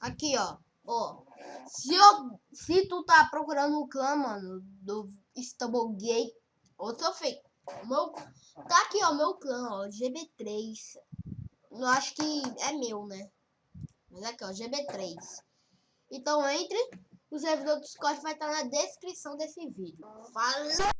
Aqui, ó. Ó. Se, eu, se tu tá procurando o clã, mano, do Istanbul Gay, ou tô fake. Meu, tá aqui, ó, meu clã, ó, GB3. Eu acho que é meu, né? Mas aqui, ó, GB3. Então entre. O servidor do Discord vai estar na descrição desse vídeo. Falou!